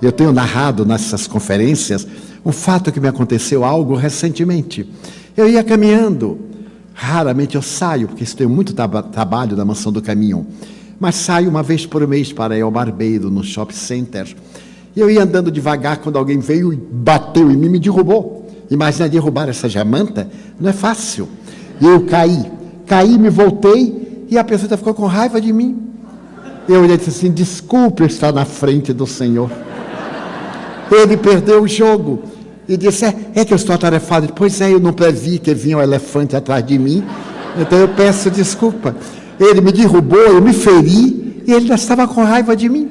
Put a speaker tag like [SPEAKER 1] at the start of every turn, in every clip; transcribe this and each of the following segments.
[SPEAKER 1] Eu tenho narrado nessas conferências um fato que me aconteceu algo recentemente. Eu ia caminhando, raramente eu saio, porque isso tem muito trabalho na mansão do caminho, mas saio uma vez por mês para ir ao barbeiro, no shopping center. E eu ia andando devagar quando alguém veio e bateu em mim e me derrubou. Imagina derrubar essa jamanta, não é fácil. E eu caí, caí, me voltei e a pessoa ficou com raiva de mim. Eu olhei e disse assim: desculpe estar na frente do Senhor. Ele perdeu o jogo e disse: é, é que eu estou atarefado. Pois é, eu não previ que vinha um elefante atrás de mim, então eu peço desculpa. Ele me derrubou, eu me feri e ele já estava com raiva de mim.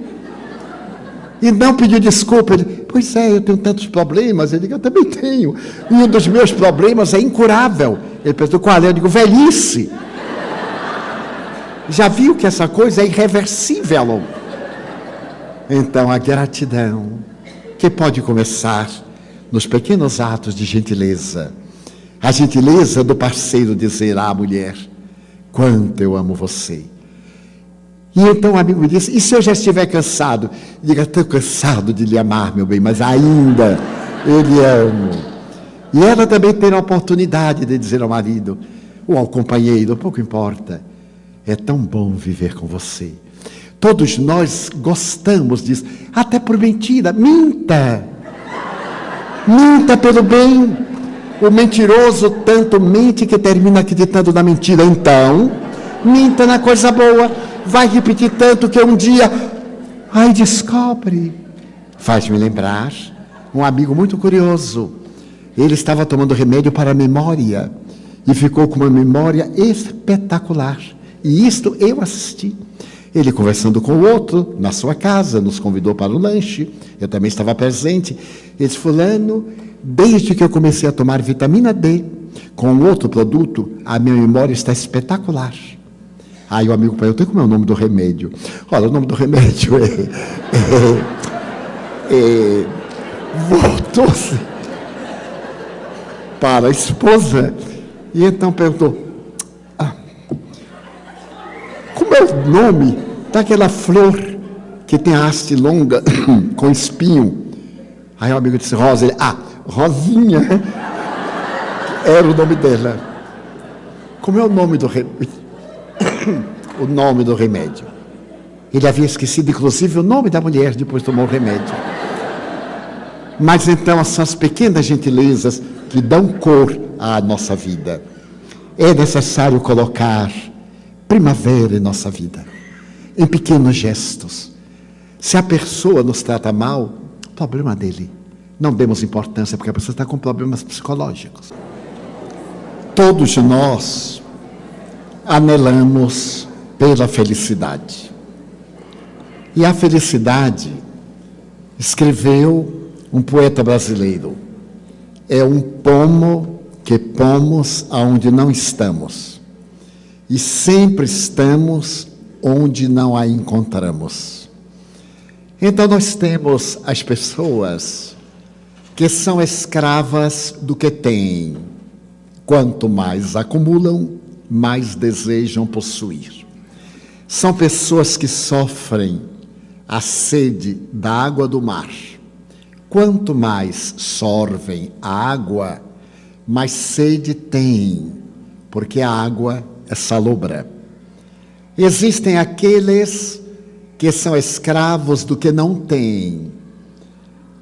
[SPEAKER 1] E não pediu desculpa. Ele, pois é, eu tenho tantos problemas. Ele eu também tenho. E um dos meus problemas é incurável. Ele perguntou, qual é? Eu digo, velhice. Já viu que essa coisa é irreversível? Então, a gratidão, que pode começar nos pequenos atos de gentileza. A gentileza do parceiro dizer à mulher, quanto eu amo você. E então o amigo disse: E se eu já estiver cansado? Diga: Estou cansado de lhe amar, meu bem, mas ainda eu lhe amo. E ela também tem a oportunidade de dizer ao marido ou ao companheiro: pouco importa, é tão bom viver com você. Todos nós gostamos disso, até por mentira. Minta! Minta pelo bem. O mentiroso tanto mente que termina acreditando na mentira. Então, minta na coisa boa vai repetir tanto que um dia, ai, descobre. Faz-me lembrar um amigo muito curioso. Ele estava tomando remédio para a memória e ficou com uma memória espetacular. E isto eu assisti. Ele conversando com o outro na sua casa, nos convidou para o lanche. Eu também estava presente. Ele disse: Fulano, desde que eu comecei a tomar vitamina D com outro produto, a minha memória está espetacular. Aí o amigo perguntou, como é o nome do remédio? Olha, o nome do remédio é... é, é Voltou-se para a esposa e então perguntou, como é o nome daquela flor que tem a haste longa, com espinho? Aí o amigo disse, Rosa. Ele, ah, Rosinha. Era o nome dela. Como é o nome do remédio? o nome do remédio. Ele havia esquecido, inclusive, o nome da mulher depois tomou o remédio. Mas então são as pequenas gentilezas que dão cor à nossa vida. É necessário colocar primavera em nossa vida, em pequenos gestos. Se a pessoa nos trata mal, problema dele. Não demos importância porque a pessoa está com problemas psicológicos. Todos nós anelamos pela felicidade. E a felicidade, escreveu um poeta brasileiro, é um pomo que pomos aonde não estamos. E sempre estamos onde não a encontramos. Então nós temos as pessoas que são escravas do que têm. Quanto mais acumulam, mais desejam possuir. São pessoas que sofrem a sede da água do mar. Quanto mais sorvem a água, mais sede têm, porque a água salobra. Existem aqueles que são escravos do que não têm.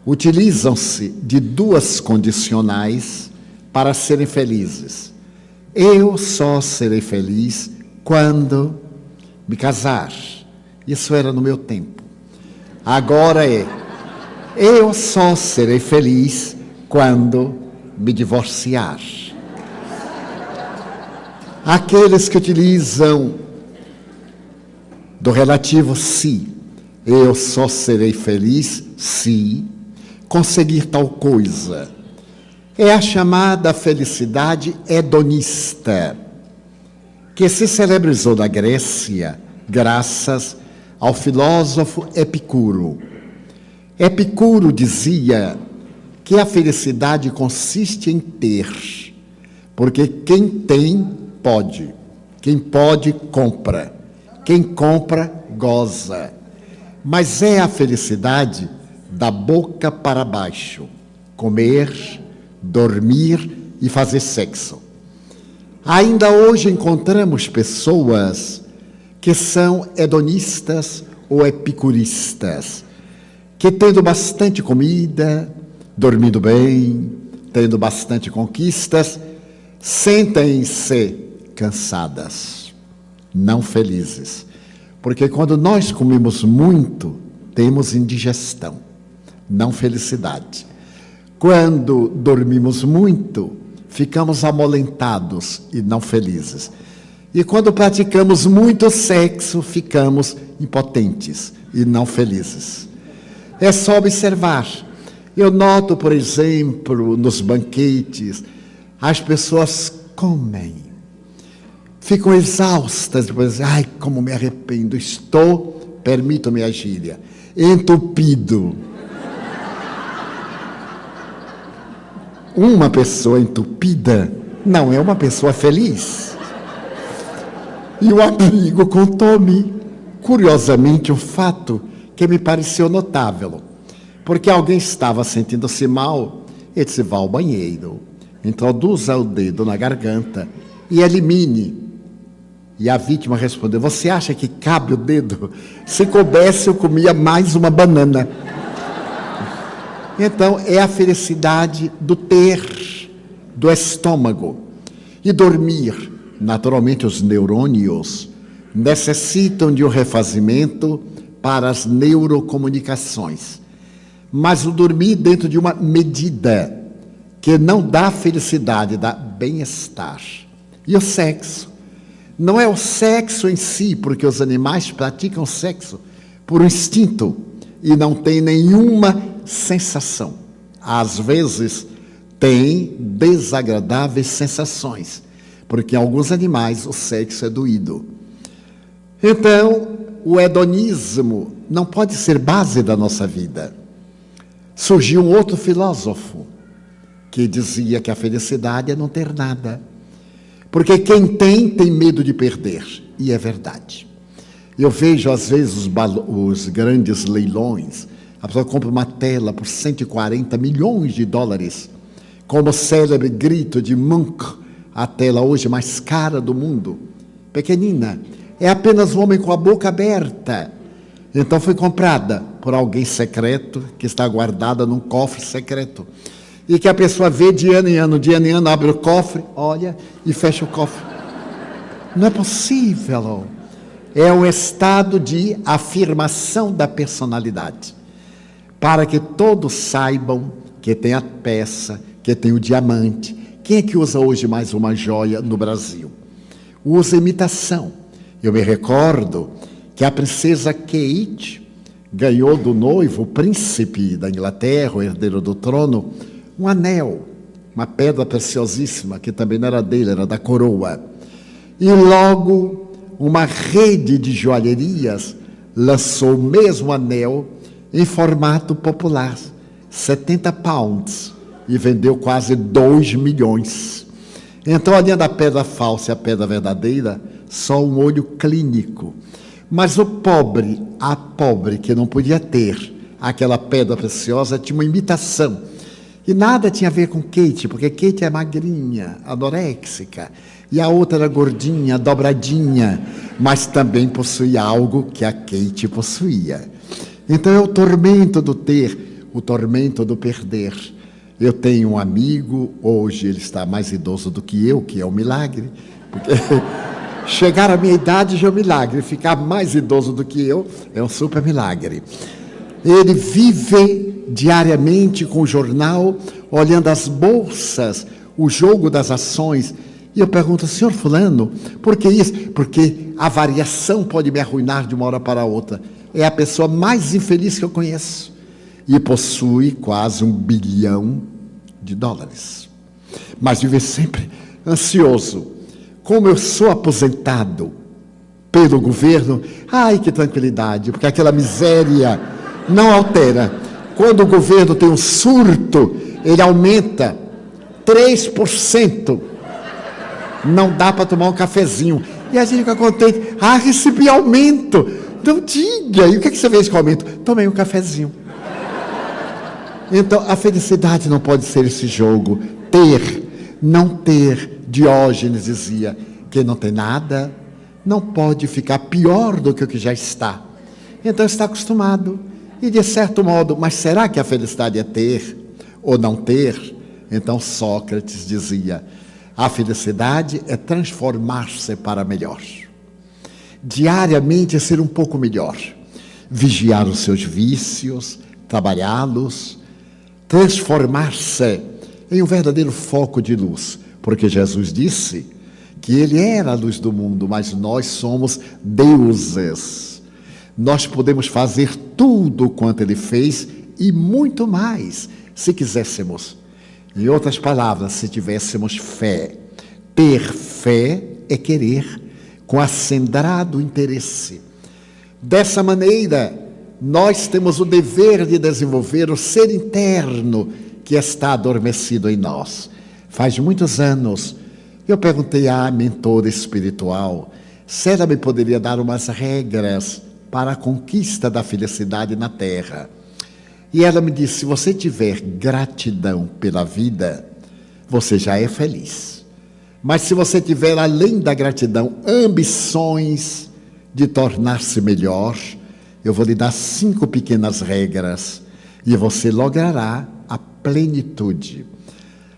[SPEAKER 1] Utilizam-se de duas condicionais para serem felizes eu só serei feliz quando me casar. Isso era no meu tempo. Agora é, eu só serei feliz quando me divorciar. Aqueles que utilizam do relativo se, eu só serei feliz se conseguir tal coisa é a chamada felicidade hedonista, que se celebrizou na Grécia graças ao filósofo Epicuro. Epicuro dizia que a felicidade consiste em ter, porque quem tem, pode. Quem pode, compra. Quem compra, goza. Mas é a felicidade da boca para baixo, comer, dormir e fazer sexo. Ainda hoje encontramos pessoas que são hedonistas ou epicuristas, que tendo bastante comida, dormindo bem, tendo bastante conquistas, sentem-se cansadas, não felizes. Porque quando nós comemos muito, temos indigestão, não felicidade. Quando dormimos muito, ficamos amolentados e não felizes. E quando praticamos muito sexo, ficamos impotentes e não felizes. É só observar. Eu noto, por exemplo, nos banquetes, as pessoas comem, ficam exaustas, depois, ai, como me arrependo, estou, permito-me a gíria, entupido. Uma pessoa entupida não é uma pessoa feliz. E o amigo contou-me, curiosamente, um fato que me pareceu notável. Porque alguém estava sentindo-se mal, ele disse: vá ao banheiro, introduza o dedo na garganta e elimine. E a vítima respondeu: Você acha que cabe o dedo? Se coubesse, eu comia mais uma banana. Então, é a felicidade do ter, do estômago. E dormir. Naturalmente, os neurônios necessitam de um refazimento para as neurocomunicações. Mas o dormir dentro de uma medida que não dá felicidade, dá bem-estar. E o sexo? Não é o sexo em si, porque os animais praticam sexo por instinto e não tem nenhuma sensação. Às vezes, tem desagradáveis sensações, porque em alguns animais o sexo é doído. Então, o hedonismo não pode ser base da nossa vida. Surgiu um outro filósofo que dizia que a felicidade é não ter nada. Porque quem tem, tem medo de perder. E é verdade. Eu vejo, às vezes, os, os grandes leilões. A pessoa compra uma tela por 140 milhões de dólares. Como o célebre grito de Munch, a tela hoje mais cara do mundo. Pequenina. É apenas um homem com a boca aberta. Então foi comprada por alguém secreto, que está guardada num cofre secreto. E que a pessoa vê de ano em ano, de ano em ano, abre o cofre, olha e fecha o cofre. Não é possível é um estado de afirmação da personalidade, para que todos saibam que tem a peça, que tem o diamante. Quem é que usa hoje mais uma joia no Brasil? Usa imitação. Eu me recordo que a princesa Kate ganhou do noivo, o príncipe da Inglaterra, o herdeiro do trono, um anel, uma pedra preciosíssima, que também não era dele, era da coroa. E logo uma rede de joalherias lançou o mesmo anel em formato popular, 70 pounds, e vendeu quase 2 milhões. Então, além da pedra falsa e a pedra verdadeira, só um olho clínico. Mas o pobre, a pobre que não podia ter aquela pedra preciosa, tinha uma imitação. E nada tinha a ver com Kate, porque Kate é magrinha, anoréxica e a outra era gordinha, dobradinha, mas também possuía algo que a Kate possuía. Então é o tormento do ter, o tormento do perder. Eu tenho um amigo, hoje ele está mais idoso do que eu, que é um milagre, chegar à minha idade já é um milagre, ficar mais idoso do que eu é um super milagre. Ele vive diariamente com o jornal, olhando as bolsas, o jogo das ações, e eu pergunto, senhor Fulano, por que isso? Porque a variação pode me arruinar de uma hora para outra. É a pessoa mais infeliz que eu conheço. E possui quase um bilhão de dólares. Mas vive sempre ansioso. Como eu sou aposentado pelo governo, ai que tranquilidade, porque aquela miséria não altera. Quando o governo tem um surto, ele aumenta 3% não dá para tomar um cafezinho. E a gente fica contente, ah, recebi aumento. Não diga, e o que, é que você fez com o aumento? Tomei um cafezinho. Então, a felicidade não pode ser esse jogo. Ter, não ter. Diógenes dizia: quem não tem nada não pode ficar pior do que o que já está. Então, está acostumado. E de certo modo, mas será que a felicidade é ter ou não ter? Então, Sócrates dizia: a felicidade é transformar-se para melhor. Diariamente ser um pouco melhor. Vigiar os seus vícios, trabalhá-los, transformar-se em um verdadeiro foco de luz, porque Jesus disse que ele era a luz do mundo, mas nós somos deuses. Nós podemos fazer tudo quanto ele fez e muito mais, se quiséssemos. Em outras palavras, se tivéssemos fé. Ter fé é querer, com acendrado interesse. Dessa maneira, nós temos o dever de desenvolver o ser interno que está adormecido em nós. Faz muitos anos, eu perguntei à mentora espiritual se ela me poderia dar umas regras para a conquista da felicidade na Terra. E ela me disse: se você tiver gratidão pela vida, você já é feliz. Mas se você tiver, além da gratidão, ambições de tornar-se melhor, eu vou lhe dar cinco pequenas regras e você logrará a plenitude.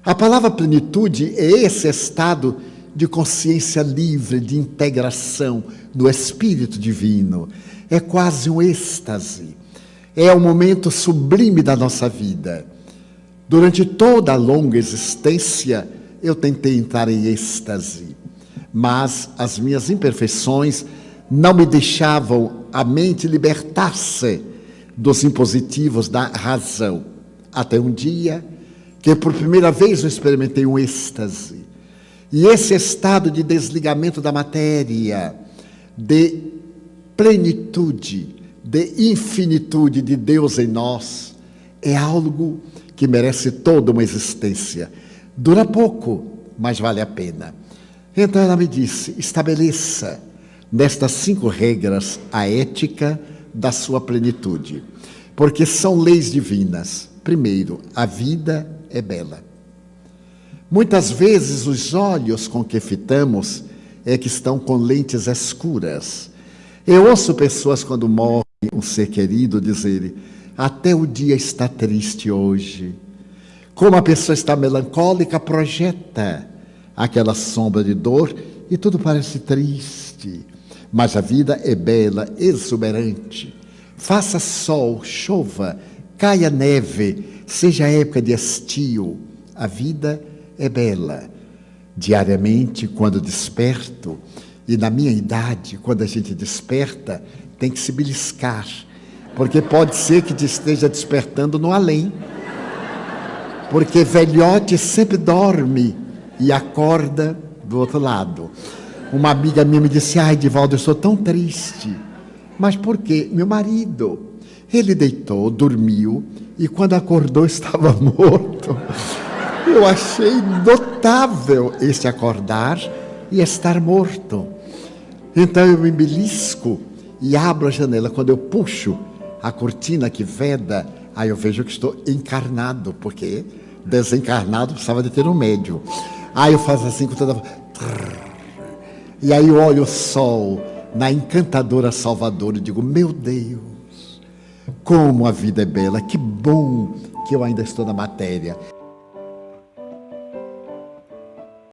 [SPEAKER 1] A palavra plenitude é esse estado de consciência livre, de integração no Espírito Divino. É quase um êxtase. É o momento sublime da nossa vida. Durante toda a longa existência, eu tentei entrar em êxtase, mas as minhas imperfeições não me deixavam a mente libertar-se dos impositivos da razão. Até um dia que por primeira vez eu experimentei um êxtase. E esse estado de desligamento da matéria, de plenitude, de infinitude de Deus em nós, é algo que merece toda uma existência. Dura pouco, mas vale a pena. Então ela me disse: estabeleça nestas cinco regras a ética da sua plenitude, porque são leis divinas. Primeiro, a vida é bela. Muitas vezes os olhos com que fitamos é que estão com lentes escuras. Eu ouço pessoas quando morre um ser querido dizerem: até o dia está triste hoje. Como a pessoa está melancólica, projeta aquela sombra de dor e tudo parece triste. Mas a vida é bela, exuberante. Faça sol, chova, caia neve, seja época de estio, a vida é bela. Diariamente, quando desperto, e na minha idade, quando a gente desperta, tem que se beliscar, porque pode ser que te esteja despertando no além. Porque velhote sempre dorme e acorda do outro lado. Uma amiga minha me disse: Ai, Divaldo, eu sou tão triste. Mas por quê? Meu marido. Ele deitou, dormiu e quando acordou estava morto. Eu achei notável esse acordar e estar morto. Então eu me belisco e abro a janela. Quando eu puxo a cortina que veda, aí eu vejo que estou encarnado, porque desencarnado precisava de ter um médio. Aí eu faço assim com toda. E aí eu olho o sol na encantadora Salvador e digo: Meu Deus, como a vida é bela, que bom que eu ainda estou na matéria.